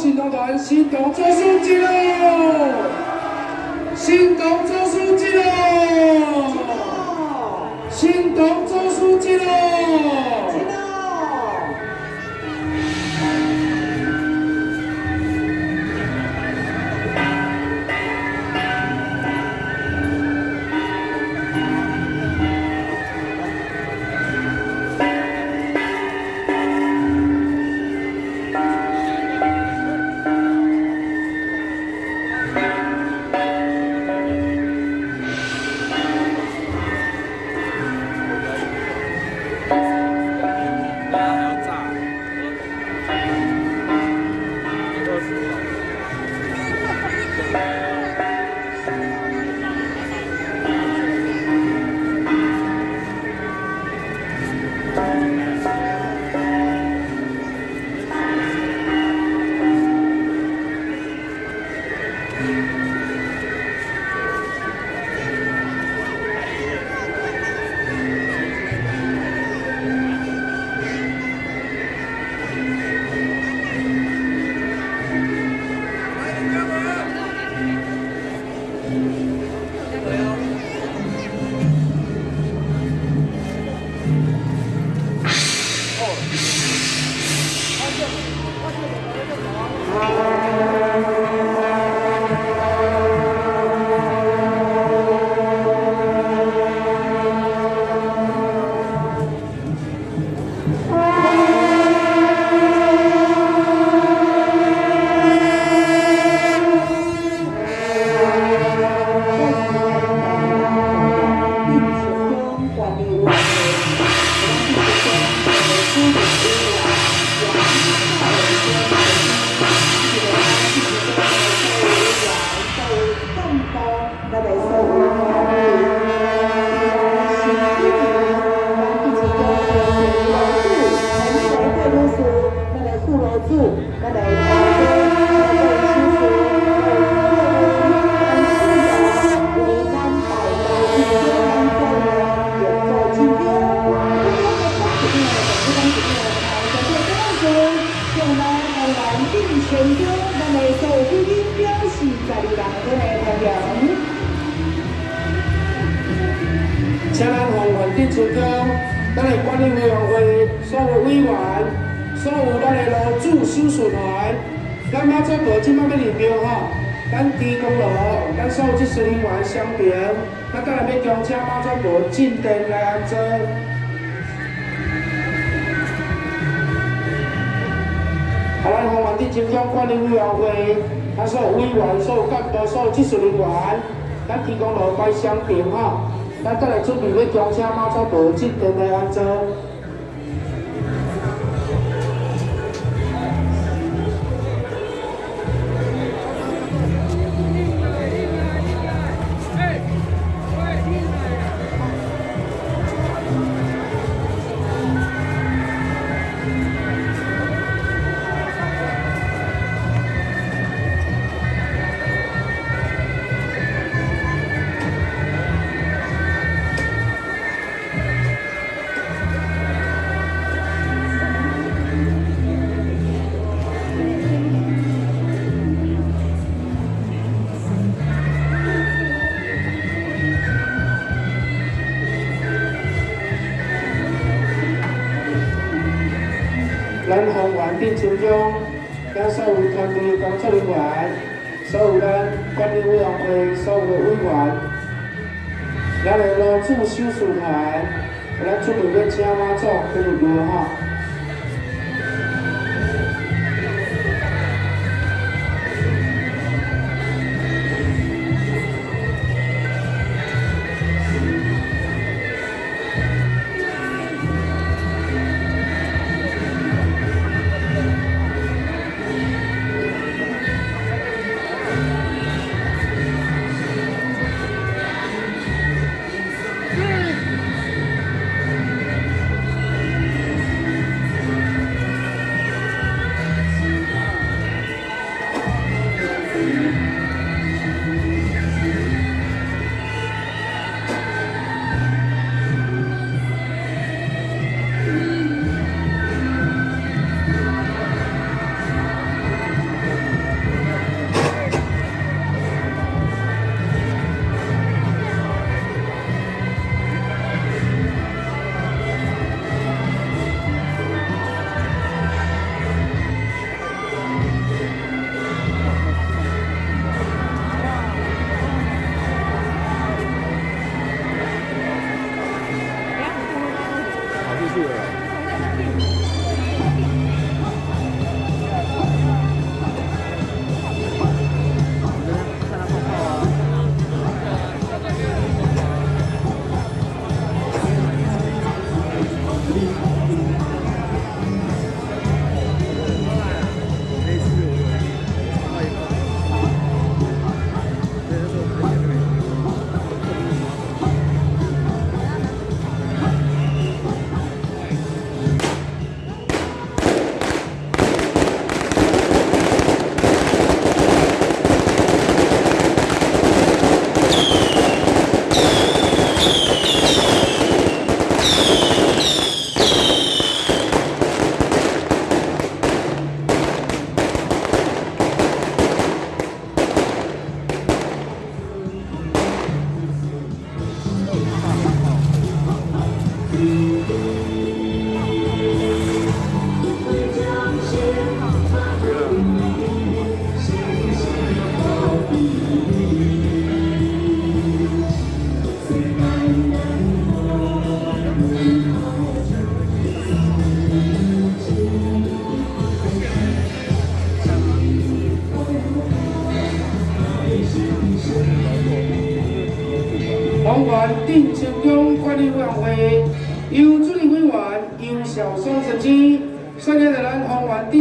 新党团，新党做书记喽！新党做书记喽！新党做书记喽！术人员相平，咱当然要恭请马祖道进店来安坐。台湾红环地金江管理委员会，他所有委员、所有干部、所有技术人员，咱提供了关相平吼，咱再来准备要恭请马祖道进店来安装。红环定金中，咱所有团队工作人员，所有咱管理委员会所有的委员，咱的罗主修书团，咱准备要请马祖去入庙吼。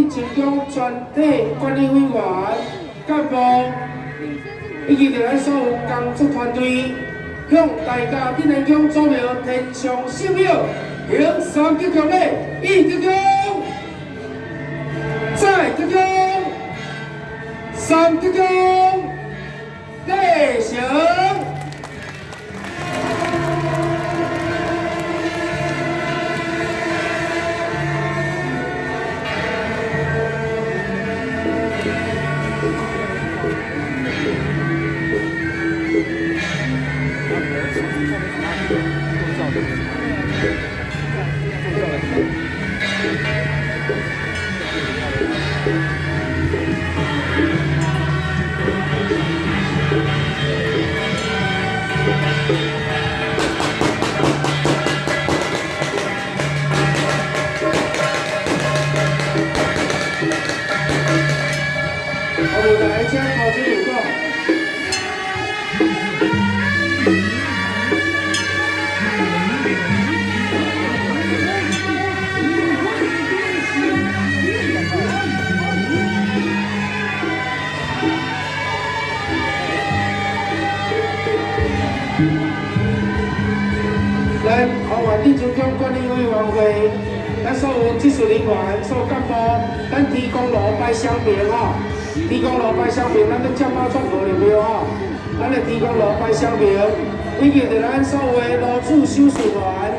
红环定成功全体管理委员干部，以及着咱所有工作团队，向大家定成功祖庙天上圣庙行三鞠躬礼，一鞠躬，再鞠躬，三鞠躬，礼成。会，咱所有技术人员、所有干部，咱提供路牌相片吼，提供路牌相片，咱都接马转号了没有吼？咱来提供路牌相片，以及着咱所有的路主修士团，